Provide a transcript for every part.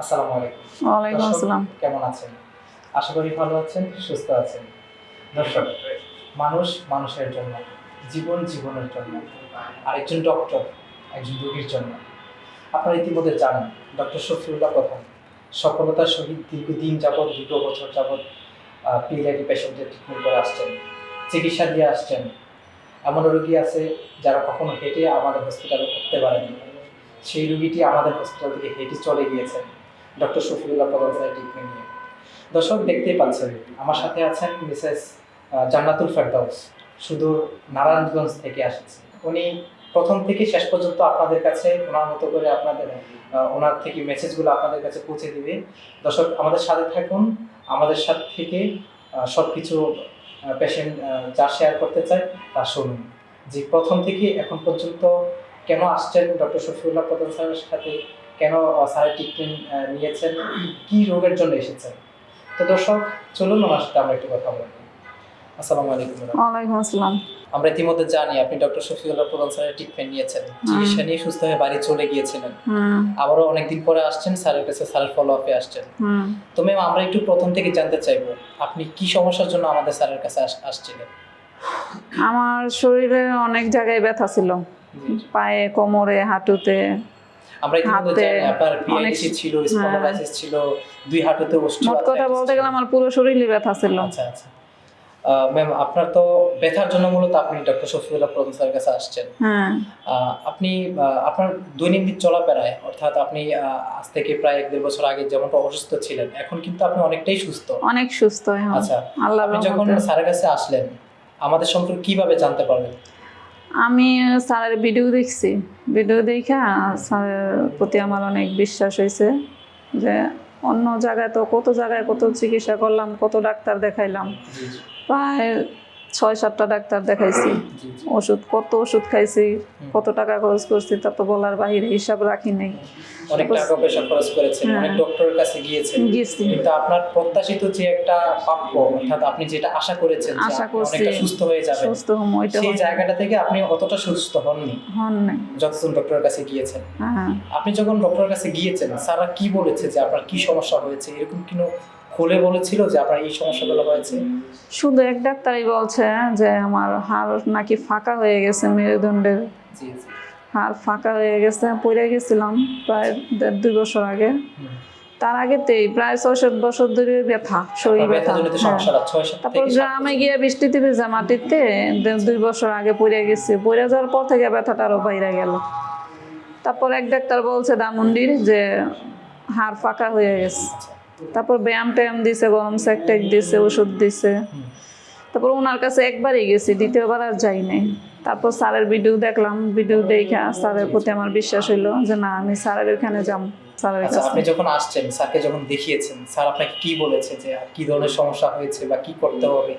আসসালামু আলাইকুম। ওয়ালাইকুম আসসালাম। কেমন আছেন? আশা করি ভালো আছেন সুস্থ আছেন। দর্শক মানুষ মানুষের জন্য জীবন জীবনের জন্য আর একজন ডক্টর একজন রোগীর জন্য। আপনারা ইতিমধ্যে জানেন ডক্টর শফিউল্লাহ প্রধান সফলতার সহিত দীর্ঘদিন যাবৎ দুটো বছর যাবৎ পিএলআইডি পেশেন্টের ট্রিটমেন্ট করে আসছেন চিকিৎসা দিয়ে আসছেন। এমন রোগী আছে যারা কখনো হেঁটে আমাদের হসপিটালে উঠতে পারেনি। সেই রুগীটি আমাদের হসপিটাল থেকে হেঁটে চলে গিয়েছেন। ডক্টর শফিউল্লাহ প্রধান স্যার ট্রিটমেন্ট নিয়ে দর্শক, দেখতেই পাচ্ছেন, আমার সাথে আছেন মিসেস জান্নাতুল ফেরদাউস। শুধু নারায়ণগঞ্জ থেকে আসছে। উনি প্রথম থেকে শেষ পর্যন্ত আপনাদের কাছে, ওনার মতো করে আপনাদের ওনার থেকে মেসেজগুলো আপনাদের কাছে পৌঁছে দিবে। দর্শক, আমাদের সাথে থাকুন। আমাদের সাথে থেকে সব কিছু পেশেন্ট যা শেয়ার করতে চায়, তা শুনুন। যে প্রথম থেকে এখন পর্যন্ত কেন আসছেন ডক্টর শফিউল্লাহ প্রধান স্যারের সাথে? কেন স্যারের ট্রিটমেন্ট নিয়েছেন? কি রোগের জন্য এসেছেন? তো দর্শক চলুন ওনার সাথে আমরা একটু কথা বলব আসসালামু আলাইকুম। ওয়ালাইকুম আসসালাম। আমরা ইতিমধ্যে জানি আপনি ডক্টর শফিউল্লাহ প্রধান স্যারের ট্রিটমেন্ট নিয়েছেন। চিকিৎসা নিয়ে সুস্থ হয়ে বাড়ি চলে গিয়েছিলেন। আবারও অনেকদিন পরে আসছেন স্যারের কাছে স্যারের ফলো আপে আসছেন তো ম্যাম আমরা একটু প্রথম থেকে জানতে চাইব আপনি কি সমস্যার জন্য আমাদের স্যারের কাছে আসছিলেন? আমার শরীরে অনেক জায়গায় ব্যথা ছিল। পায়ে কোমরে হাঁটুতে আমরা ইতিমধ্যে জানি আপনার পিআইডিসি ছিল স্পন্ডালাইসিস ছিল দুই হাঁটুতে মোট কথা বলতে গেলে আমার পুরো শরীরই ব্যথা ছিল। আচ্ছা আচ্ছা। ম্যাম আপনার তো ব্যথার জন্য মূলত আপনি ডক্টর শফিউল্লাহ প্রধান স্যারের কাছে আসছেন। হ্যাঁ। আপনি আপনার দৈনন্দিন চলাফেরায় অর্থাৎ আপনি আজ থেকে প্রায় এক দেড় বছর আগে যেমনটা অসুস্থ ছিলেন এখন কিন্তু আপনি অনেকটাই সুস্থ। অনেক সুস্থ আচ্ছা আল্লাহ আপনি যখন স্যারের কাছে আসলেন আমাদের সম্পর্কে কীভাবে জানতে পারবেন আমি স্যারের ভিডিও দেখছি। ভিডিও দেখা স্যারের প্রতি আমার অনেক বিশ্বাস হয়েছে যে অন্য জায়গায় তো কত জায়গায় কত চিকিৎসা করলাম কত ডাক্তার দেখাইলাম। প্রায় ছয় সাতটা ডাক্তার দেখাইছি। ওষুধ কত ওষুধ খাইছি কত টাকা খরচ করছি তা তো বলার বাহিরে হিসাব রাখি নাই। অনেক টাকা পয়সা খরচ করেছেন হ্যাঁ। অনেক ডক্টরের কাছে গিয়েছেন। কিন্তু আপনার প্রত্যাশিত যে একটা প্রাপ্য অর্থাৎ আপনি যেটা আশা করেছেন আশা করছি। সুস্থ হয়ে যাবেন সুস্থ হম ওইটা সেই জায়গাটা থেকে আপনি অতটা সুস্থ হননি। হন নাই। যতজন ডক্টরের কাছে গিয়েছেন। হ্যাঁ। আপনি যখন ডক্টরের কাছে গিয়েছেন স্যাররা কি বলেছে যে আপনার কি সমস্যা হয়েছে? এরকম কিনো খুলে বলেছিল যে আপনার এই সমস্যাগুলো হয়েছে শুধু এক ডাক্তারই বলছে যে আমার হাড় নাকি ফাঁকা হয়ে গেছে মেরুদণ্ডের জি জি হাড় ফাঁকা হয়ে গেছে পড়ে গেছিলাম প্রায় দেড় দুই বছর আগে। তার আগেতেই প্রায় ছয় সাত বছর ধরে ব্যথা শরীর ব্যথা হ্যাঁ। তারপর গ্রামে। গিয়ে বৃষ্টিতে ভেজা মাটিতে দুই বছর আগে পড়ে গেছে পড়ে যাওয়ার পর থেকে ব্যথাটা আরও বাইরে গেল তারপর এক ডাক্তার বলছে দামুন্ডির যে হাড় ফাঁকা হয়ে গেছে। তারপর ব্যায়াম ট্যায়াম দিছে গরম স্যাক ট্যাক দিছে ওষুধ দিছে। তারপর ওনার কাছে একবারই গেছি দ্বিতীয়বার আর যাই নাই। তারপর স্যারের ভিডিও দেখলাম ভিডিও দেখা স্যারের প্রতি আমার বিশ্বাস হইল যে না আমি স্যারের ওখানে যাম স্যারের আচ্ছা কাছে। আপনি যখন আসছেন স্যারকে যখন দেখিয়েছেন স্যার আপনাকে কি বলেছে যে কি ধরনের সমস্যা হয়েছে বা কি করতে হবে?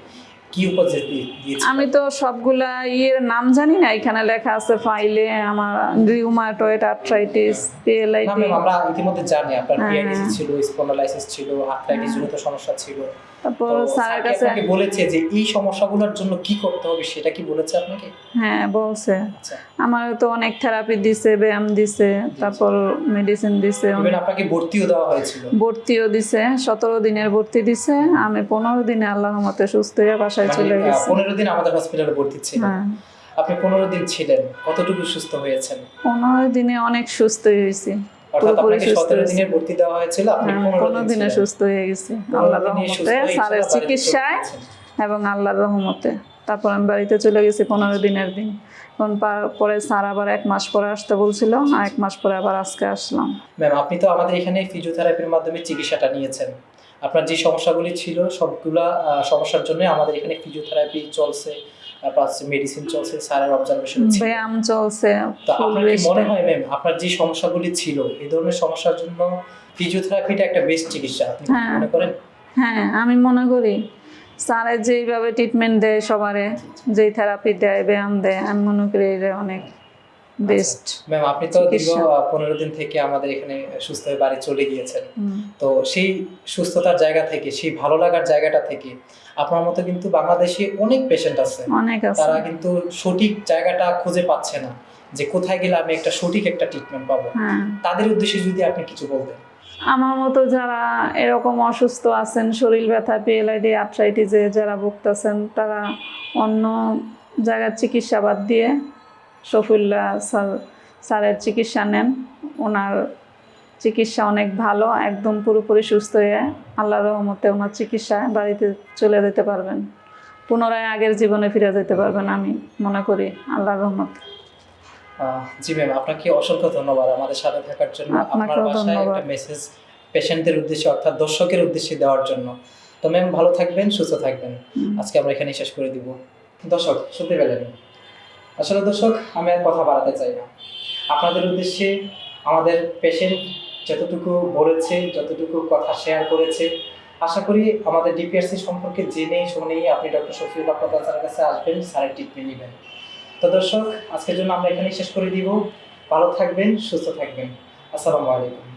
কি উপদেশ দিয়ে- দিয়েছে? আমি তো সবগুলা ইয়ের নাম জানি না এখানে লেখা আছে ফাইলে আমার রিউমাটয়েড আর্থ্রাইটিস পিএলআইটি আমরা ইতিমধ্যে জানি আপনার হ্যাঁ। পিআইডিসি ছিল স্পন্ডালাইসিস ছিল আর্থ্রাইটিস জনিত সমস্যা ছিল। তারপর স্যারের কাছে আপনাকে বলেছে যে এই সমস্যাগুলোর জন্য কি করতে হবে সেটা কি বলেছে আপনাকে? হ্যাঁ বলছে। আচ্ছা। আমার তো অনেক থেরাপি দিছে ব্যায়াম দিছে তারপর মেডিসিন দিছে। আপনাকে ভর্তিও দেওয়া হয়েছিল। ভর্তিও দিছে সতেরো দিনের ভর্তি দিছে। আমি পনেরো দিনে আল্লাহ মতে সুস্থ হয়ে বাসায় মানে চলে গেছি। পনেরো দিন আমাদের হসপিটালে ভর্তি ছিলেন। হ্যাঁ। আপনি পনেরো দিন ছিলেন। কতটুকু সুস্থ হয়েছেন? পনেরো দিনে অনেক সুস্থ হয়েছি। অর্থাৎ আপনাকে সুস্থ সতেরো হয়েছি। দিনের ভর্তি দেওয়া হয়েছিল আপনি হ্যাঁ, পনেরো পনেরো দিন দিনে সুস্থ হয়ে গেছি। আল্লাহর রহমতে স্যারের ইনশাআল্লাহ বাড়িতে চলে চিকিৎসায় এবং আল্লাহর রহমতে। তারপর আমি বাড়িতে চলে গেছি পনেরো দিনের দিন। এখন পরে স্যার আবার এক মাস পরে আসতে বলছিল আর এক মাস পরে আবার আজকে আসলাম। ম্যাম আপনি তো আমাদের এখানে ফিজিওথেরাপির মাধ্যমে চিকিৎসাটা নিয়েছেন। আপনার যে সমস্যাগুলি ছিল সবগুলা সমস্যার জন্য আমাদের এখানে ফিজিওথেরাপি চলছে। প্লাস মেডিসিন চলছে স্যারের অবজারভেশন ব্যায়াম চলছে তো আপনার কি মনে হয় ম্যাম আপনার যে সমস্যাগুলি ছিল এই ধরনের সমস্যার জন্য ফিজিওথেরাপিটা একটা বেস্ট চিকিৎসা আপনি হ্যাঁ। মনে করেন? হ্যাঁ আমি মনে করি স্যারের যেইভাবে ট্রিটমেন্ট দেয় সবারে যেই থেরাপি দেয় ব্যায়াম দেয় আমি মনে করি এটা অনেক বেস্ট ম্যাম আপনি তো দীর্ঘ পনেরো দিন থেকে আমাদের এখানে সুস্থ হয়ে বাড়ি চলে গিয়েছেন। তো সেই সুস্থতার জায়গা থেকে সেই ভালো লাগার জায়গাটা থেকে আপনার মতো কিন্তু বাংলাদেশে অনেক পেশেন্ট আছে। তারা কিন্তু সঠিক জায়গাটা খুঁজে পাচ্ছে না যে কোথায় গেলে আমি একটা সঠিক একটা ট্রিটমেন্ট পাবো। হ্যাঁ। তাদের উদ্দেশ্যে যদি আপনি কিছু বলতেন। আমার মতো যারা এরকম অসুস্থ আছেন শরীর ব্যথা পিএলআইডি আর্থ্রাইটিসে যারা ভুগতেছেন তারা অন্য জায়গার চিকিৎসা বাদ দিয়ে শফিউল্লাহ স্যার স্যারের চিকিৎসা নেন। ওনার চিকিৎসা অনেক ভালো একদম পুরোপুরি সুস্থ হয়ে আল্লাহর রহমতে ওনার চিকিৎসা বাড়িতে চলে যেতে পারবেন। পুনরায় আগের জীবনে ফিরে যেতে পারবেন আমি মনে করি আল্লাহর রহমত। জি ম্যাম আপনাকে অসংখ্য ধন্যবাদ আমাদের সাথে থাকার জন্য। আপনার বাসায় একটা মেসেজ পেশেন্টদের উদ্দেশ্যে অর্থাৎ দর্শকের উদ্দেশ্যে দেওয়ার জন্য। তো ম্যাম ভালো থাকবেন সুস্থ থাকবেন। আজকে আমরা এখানে শেষ করে দিব। দর্শক শুনতে পেলেন। আসলে দর্শক, আমি আর কথা বাড়াতে চাই না। আপনাদের উদ্দেশ্যে আমাদের পেশেন্ট যতটুকু বলেছে, যতটুকু কথা শেয়ার করেছে, আশা করি আমাদের ডিপিআরসি সম্পর্কে জেনেই শুনেই আপনি ডক্টর শফিউল আপনার স্যারের কাছে আসবেন স্যারের ট্রিটমেন্ট নেবেন। তো দর্শক, আজকের জন্য আমরা এখানেই শেষ করে দিব। ভালো থাকবেন, সুস্থ থাকবেন। আসসালামু আলাইকুম।